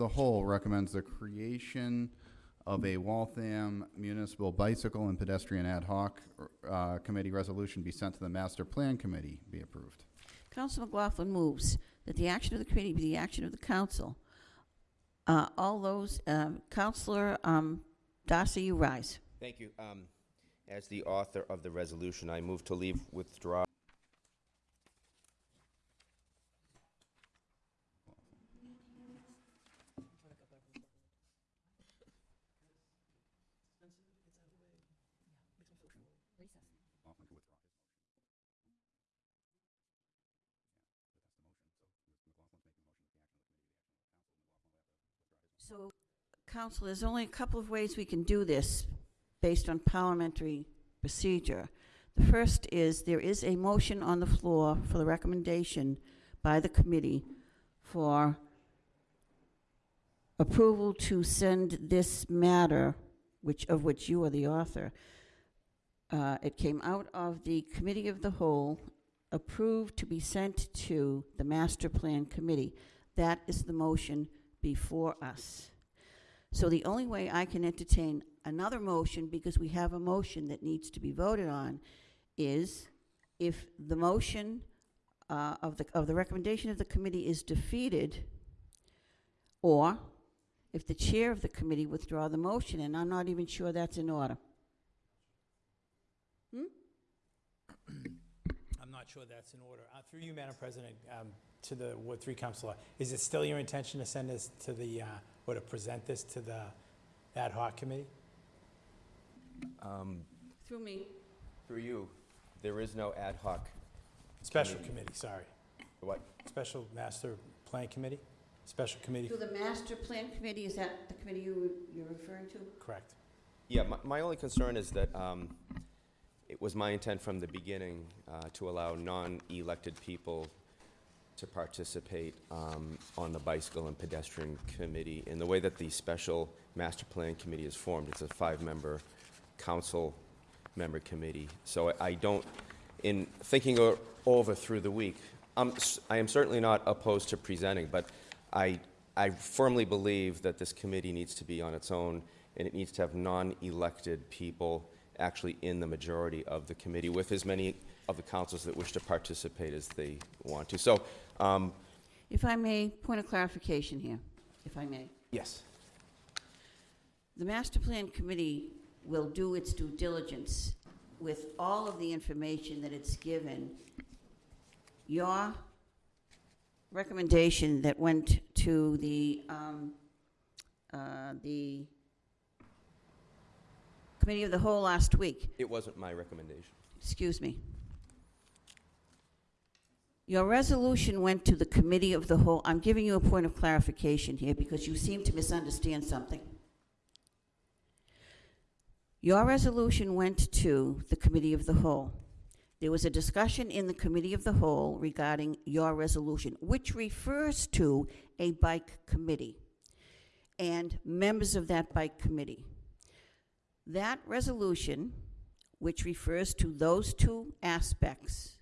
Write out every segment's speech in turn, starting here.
the whole recommends the creation of a Waltham Municipal Bicycle and Pedestrian Ad hoc uh, Committee resolution be sent to the Master Plan Committee, be approved. Council McLaughlin moves that the action of the committee be the action of the council. Uh, All those, um, Counselor um, Darcy, you rise. Thank you. Um, As the author of the resolution, I move to leave withdraw. So, Council, there's only a couple of ways we can do this based on parliamentary procedure. The first is, there is a motion on the floor for the recommendation by the committee for approval to send this matter, which, of which you are the author. Uh, It came out of the Committee of the Whole, approved to be sent to the Master Plan Committee. That is the motion before us. So the only way I can entertain another motion, because we have a motion that needs to be voted on, is if the motion uh, of the, of the recommendation of the committee is defeated, or if the chair of the committee withdraw the motion, and I'm not even sure that's in order. I'm not sure that's in order. Uh, Through you, Madam President, um, to the Ward Three Councilor, is it still your intention to send this to the, uh, or to present this to the ad hoc committee? Um, Through me. Through you, there is no ad hoc, Special Committee. committee, sorry. what, Special Master Plan Committee? Special committee, To the master plan committee, is that the committee you, you're referring to? correct. Yeah, my, my only concern is that, um, it was my intent from the beginning, uh, to allow non-elected people to participate, um, on the bicycle and pedestrian committee. In the way that the special master plan committee is formed, it's a five-member council member committee. So I- I don't, in thinking over through the week, I am certainly not opposed to presenting, but I, I firmly believe that this committee needs to be on its own, and it needs to have non-elected people actually in the majority of the committee, with as many of the councils that wish to participate as they want to. So, um, If I may, point of clarification here, if I may. yes, The master plan committee will do its due diligence with all of the information that it's given. Your recommendation that went to the, um, uh, the committee of the whole last week, it wasn't my recommendation. excuse me. Your resolution went to the committee of the whole, I'm giving you a point of clarification here because you seem to misunderstand something. Your resolution went to the committee of the whole. There was a discussion in the committee of the whole regarding your resolution, which refers to a bike committee and members of that bike committee. That resolution, which refers to those two aspects,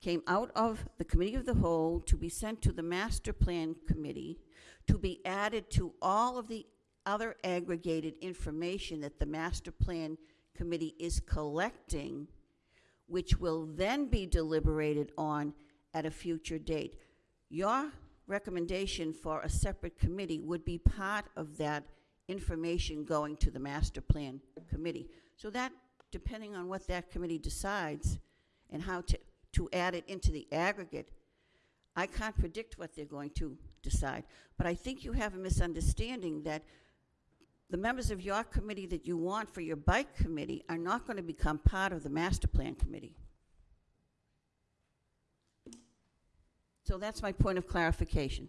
came out of the Committee of the Whole to be sent to the Master Plan Committee, to be added to all of the other aggregated information that the Master Plan Committee is collecting, which will then be deliberated on at a future date. Your recommendation for a separate committee would be part of that information going to the Master Plan Committee. So that, depending on what that committee decides and how to, to add it into the aggregate, I can't predict what they're going to decide. But I think you have a misunderstanding that the members of your committee that you want for your bike committee are not going to become part of the master plan committee. So that's my point of clarification.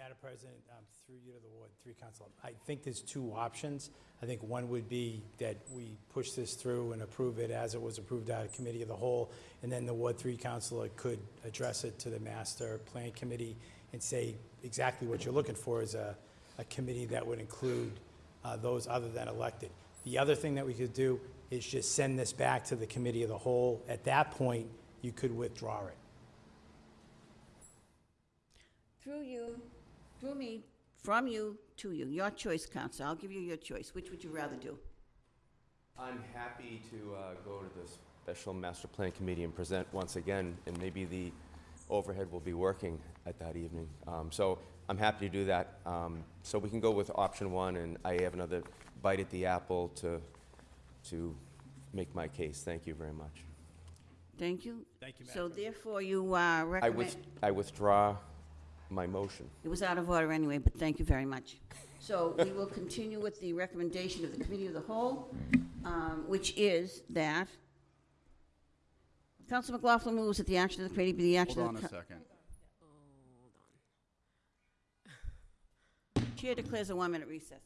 Madam President, um, through you to the Ward Three Council, I think there's two options. I think one would be that we push this through and approve it as it was approved out of Committee of the Whole, and then the Ward Three Councilor could address it to the Master Plan Committee and say exactly what you're looking for is a, a committee that would include uh, those other than elected. The other thing that we could do is just send this back to the Committee of the Whole. At that point, you could withdraw it. Through you, through me, From you to you, your choice, Counsel. I'll give you your choice. Which would you rather do? I'm happy to uh, go to the Special Master Plan Committee and present once again, and maybe the overhead will be working at that evening. Um, So I'm happy to do that. Um, So we can go with option one, and I have another bite at the apple to, to make my case. Thank you very much. Thank you. Thank you, Madam So President. therefore, you uh, I recommend, with- I withdraw my motion. it was out of order anyway, but thank you very much. So we will continue with the recommendation of the Committee of the Whole, um, which is that Counsel McLaughlin moves that the action of the committee be the action Hold of on the... a second. co- Chair declares a one-minute recess.